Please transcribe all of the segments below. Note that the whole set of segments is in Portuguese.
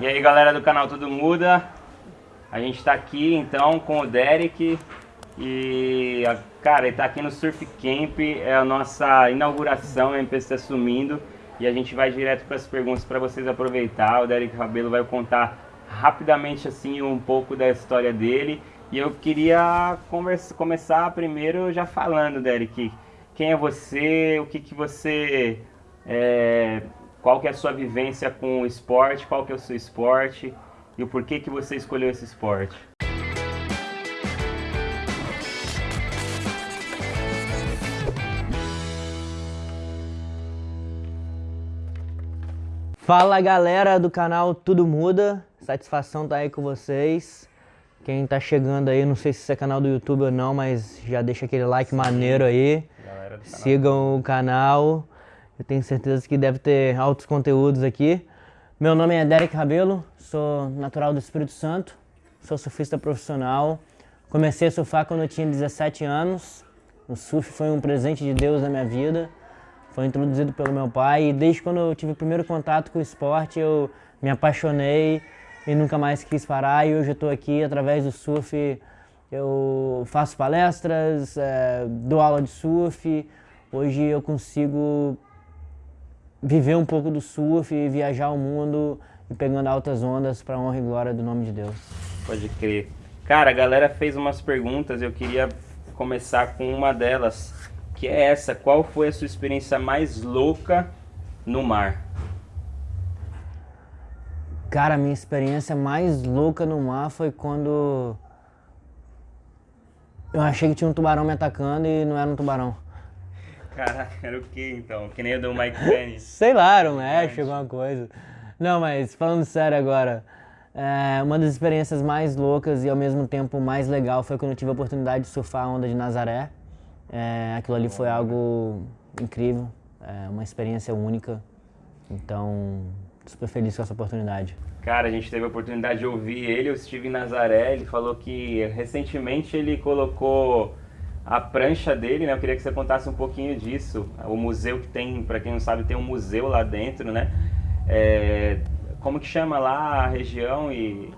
E aí galera do canal Tudo Muda, a gente está aqui então com o Derek e cara, ele tá aqui no Surf Camp, é a nossa inauguração, a MPC assumindo e a gente vai direto para as perguntas para vocês aproveitar. O Derek Rabelo vai contar rapidamente assim um pouco da história dele e eu queria conversa, começar primeiro já falando, Derek, quem é você, o que que você é, qual que é a sua vivência com o esporte, qual que é o seu esporte e o porquê que você escolheu esse esporte. Fala galera do canal Tudo Muda, satisfação tá aí com vocês. Quem tá chegando aí, não sei se é canal do YouTube ou não, mas já deixa aquele like Sim. maneiro aí. Sigam o canal. Eu tenho certeza que deve ter altos conteúdos aqui. Meu nome é Derek Rabelo, sou natural do Espírito Santo, sou surfista profissional. Comecei a surfar quando eu tinha 17 anos. O surf foi um presente de Deus na minha vida. Foi introduzido pelo meu pai e desde quando eu tive o primeiro contato com o esporte eu me apaixonei e nunca mais quis parar. E hoje eu estou aqui através do surf. Eu faço palestras, é, dou aula de surf. Hoje eu consigo viver um pouco do surf e viajar o mundo e pegando altas ondas para honra e glória do nome de Deus. Pode crer. Cara, a galera fez umas perguntas, eu queria começar com uma delas, que é essa. Qual foi a sua experiência mais louca no mar? Cara, a minha experiência mais louca no mar foi quando eu achei que tinha um tubarão me atacando e não era um tubarão. Caraca, era o que então? Que nem o do Mike Penny? Sei lá, era um Ash, alguma coisa. Não, mas falando sério agora, é, uma das experiências mais loucas e ao mesmo tempo mais legal foi quando eu tive a oportunidade de surfar a onda de Nazaré. É, aquilo ali foi algo incrível, é, uma experiência única. Então, super feliz com essa oportunidade. Cara, a gente teve a oportunidade de ouvir ele, eu estive em Nazaré, ele falou que recentemente ele colocou a prancha dele, né? Eu queria que você contasse um pouquinho disso. O museu que tem, para quem não sabe, tem um museu lá dentro, né? É, como que chama lá a região e...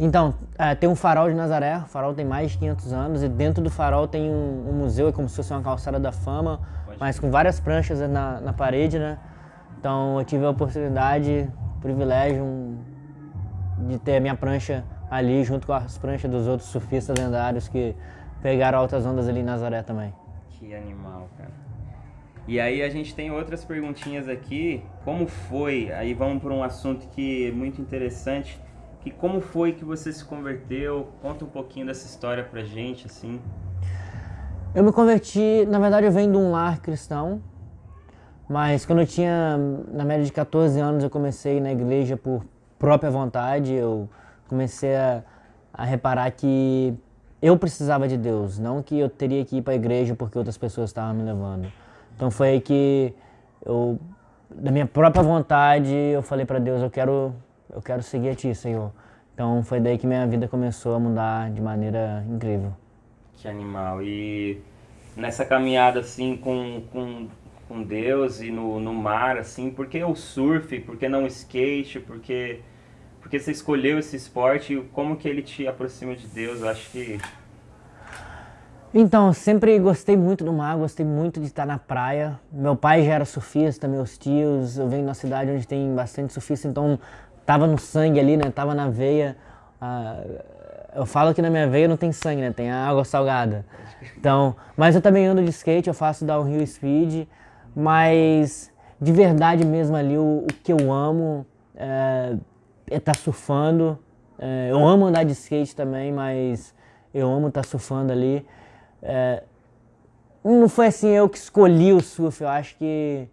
Então, é, tem um farol de Nazaré, o farol tem mais de 500 anos e dentro do farol tem um, um museu, é como se fosse uma calçada da fama, Pode mas com várias pranchas na, na parede, né? Então eu tive a oportunidade, o privilégio um, de ter a minha prancha ali junto com as pranchas dos outros surfistas lendários que pegaram altas ondas ali em Nazaré também. Que animal, cara. E aí a gente tem outras perguntinhas aqui. Como foi? Aí vamos para um assunto que é muito interessante. Que como foi que você se converteu? Conta um pouquinho dessa história pra gente, assim. Eu me converti, na verdade eu venho de um lar cristão, mas quando eu tinha, na média de 14 anos, eu comecei na igreja por própria vontade, eu comecei a, a reparar que eu precisava de Deus, não que eu teria que ir para a igreja porque outras pessoas estavam me levando. Então foi aí que eu, da minha própria vontade, eu falei para Deus, eu quero, eu quero seguir a Ti, Senhor. Então foi daí que minha vida começou a mudar de maneira incrível. Que animal. E nessa caminhada assim com, com, com Deus e no, no mar, assim, por que o surf? Por que não skate? Por que porque você escolheu esse esporte como que ele te aproxima de Deus? Eu acho que... Então, sempre gostei muito do mar, gostei muito de estar na praia. Meu pai já era surfista, meus tios, eu venho de uma cidade onde tem bastante surfista, então tava no sangue ali, né? Tava na veia. Ah, eu falo que na minha veia não tem sangue, né? Tem água salgada. Então, mas eu também ando de skate, eu faço downhill speed, mas de verdade mesmo ali o, o que eu amo é estar tá surfando. É, eu amo andar de skate também, mas eu amo estar tá surfando ali. É, não foi assim eu que escolhi o surf, eu acho que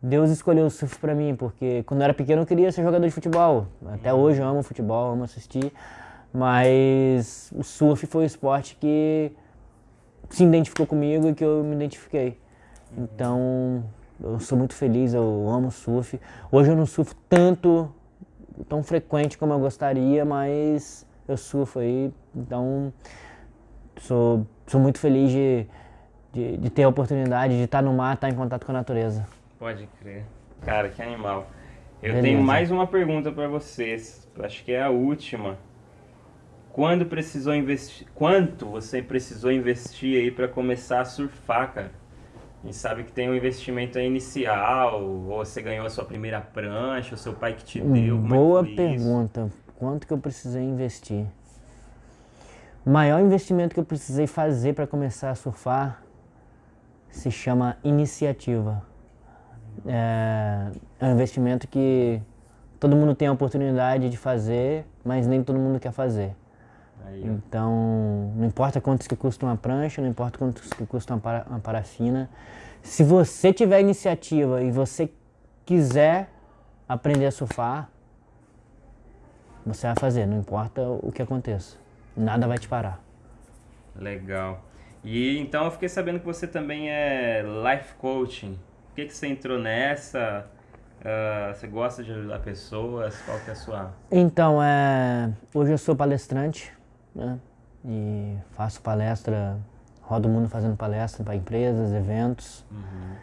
Deus escolheu o surf para mim, porque quando eu era pequeno eu queria ser jogador de futebol. Até hoje eu amo futebol, amo assistir, mas o surf foi o esporte que se identificou comigo e que eu me identifiquei. Então, eu sou muito feliz, eu amo surf. Hoje eu não surfo tanto tão frequente como eu gostaria, mas eu surfo aí, então sou, sou muito feliz de, de, de ter a oportunidade de estar no mar, estar em contato com a natureza. Pode crer. Cara, que animal. Eu Beleza. tenho mais uma pergunta para vocês, acho que é a última. Quando precisou investir, quanto você precisou investir aí para começar a surfar, cara? A gente sabe que tem um investimento inicial, ou você ganhou a sua primeira prancha, o seu pai que te deu. É Boa pergunta. Isso? Quanto que eu precisei investir? O maior investimento que eu precisei fazer para começar a surfar se chama iniciativa. É, é um investimento que todo mundo tem a oportunidade de fazer, mas nem todo mundo quer fazer. Aí, então, não importa quantos que custa uma prancha, não importa quantos que custa uma, para, uma parafina. Se você tiver iniciativa e você quiser aprender a surfar, você vai fazer, não importa o que aconteça. Nada vai te parar. Legal. E então eu fiquei sabendo que você também é life coaching. Por que, que você entrou nessa? Uh, você gosta de ajudar pessoas? Qual que é a sua... Então, é... hoje eu sou palestrante, né? E faço palestra, rodo o mundo fazendo palestra para empresas, eventos. Uhum.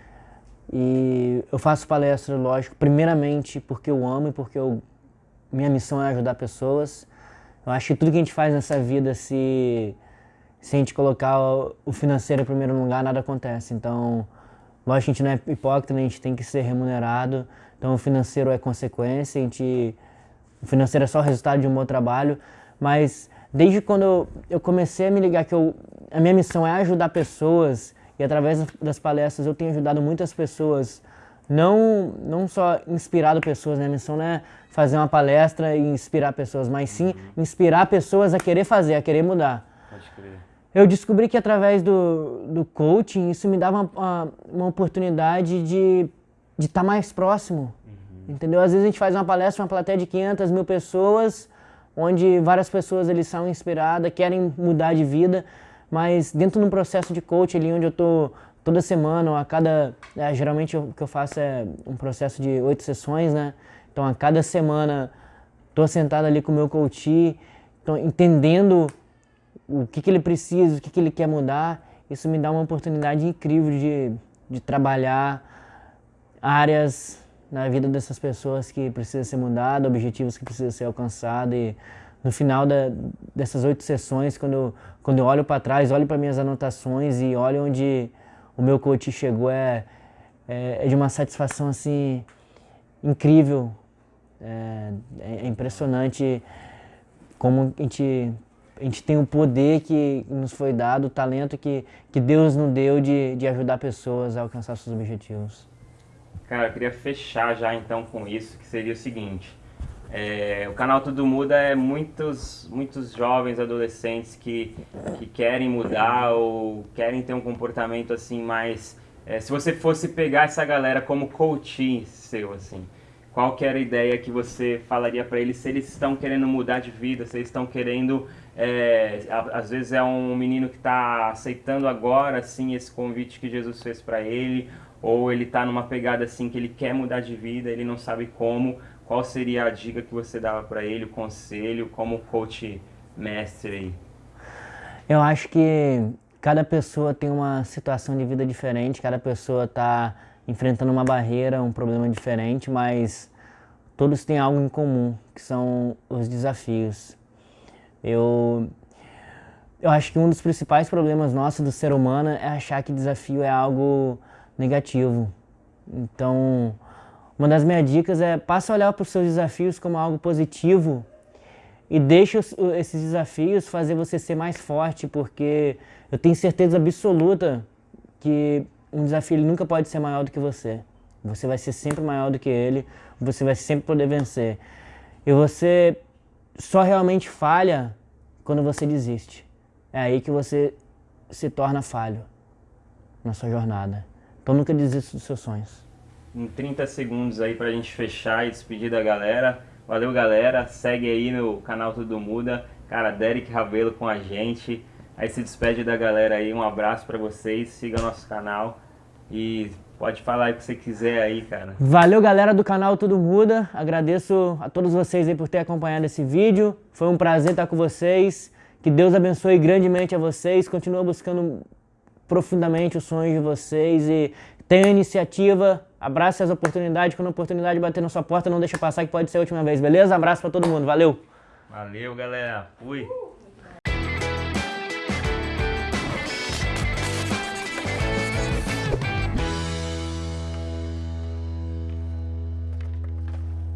E eu faço palestra, lógico, primeiramente porque eu amo e porque eu... minha missão é ajudar pessoas. Eu acho que tudo que a gente faz nessa vida, se, se a gente colocar o financeiro em primeiro lugar, nada acontece. Então, lógico a gente não é hipócrita, né? a gente tem que ser remunerado. Então, o financeiro é consequência, a gente, o financeiro é só resultado de um bom trabalho. Mas desde quando eu, comecei a me ligar que eu, a minha missão é ajudar pessoas, e através das palestras eu tenho ajudado muitas pessoas, não, não só inspirado pessoas, né? a missão não é fazer uma palestra e inspirar pessoas, mas sim uhum. inspirar pessoas a querer fazer, a querer mudar. Pode crer. Eu descobri que através do, do coaching isso me dava uma, uma oportunidade de estar tá mais próximo, uhum. entendeu? Às vezes a gente faz uma palestra, uma plateia de 500 mil pessoas, onde várias pessoas eles são inspiradas, querem mudar de vida, mas dentro de um processo de coaching ali onde eu estou toda semana ou a cada... É, geralmente o que eu faço é um processo de oito sessões, né? Então, a cada semana, estou sentado ali com o meu coach, tô entendendo o que, que ele precisa, o que, que ele quer mudar. Isso me dá uma oportunidade incrível de, de trabalhar áreas na vida dessas pessoas que precisam ser mudadas, objetivos que precisam ser alcançados. E no final da, dessas oito sessões, quando eu, quando eu olho para trás, olho para minhas anotações e olho onde o meu coach chegou, é, é, é de uma satisfação assim incrível é, é impressionante como a gente, a gente tem o poder que nos foi dado, o talento que, que Deus nos deu de, de ajudar pessoas a alcançar seus objetivos. Cara, eu queria fechar já então com isso, que seria o seguinte. É, o canal Tudo Muda é muitos, muitos jovens, adolescentes que, que querem mudar ou querem ter um comportamento assim mais... É, se você fosse pegar essa galera como coach seu, assim, qual que era a ideia que você falaria para eles se eles estão querendo mudar de vida, se eles estão querendo, é, às vezes é um menino que está aceitando agora assim esse convite que Jesus fez para ele, ou ele está numa pegada assim que ele quer mudar de vida, ele não sabe como, qual seria a dica que você dava para ele, o conselho, como coach mestre aí? Eu acho que cada pessoa tem uma situação de vida diferente, cada pessoa está enfrentando uma barreira, um problema diferente, mas todos têm algo em comum, que são os desafios. Eu, eu acho que um dos principais problemas nossos do ser humano é achar que desafio é algo negativo. Então, uma das minhas dicas é passa a olhar para os seus desafios como algo positivo e deixe esses desafios fazer você ser mais forte, porque eu tenho certeza absoluta que um desafio nunca pode ser maior do que você. Você vai ser sempre maior do que ele, você vai sempre poder vencer. E você só realmente falha quando você desiste. É aí que você se torna falho na sua jornada. Então nunca desista dos seus sonhos. Em 30 segundos aí pra gente fechar e despedir da galera. Valeu galera, segue aí no canal Tudo Muda. Cara, Derek Ravelo com a gente. Aí se despede da galera aí, um abraço para vocês, siga nosso canal e pode falar aí o que você quiser aí, cara. Valeu galera do canal Tudo Muda, agradeço a todos vocês aí por ter acompanhado esse vídeo, foi um prazer estar com vocês, que Deus abençoe grandemente a vocês, continua buscando profundamente os sonhos de vocês e tenham iniciativa, Abraça as oportunidades, quando a oportunidade bater na sua porta, não deixa passar que pode ser a última vez, beleza? Abraço pra todo mundo, valeu! Valeu, galera. Fui.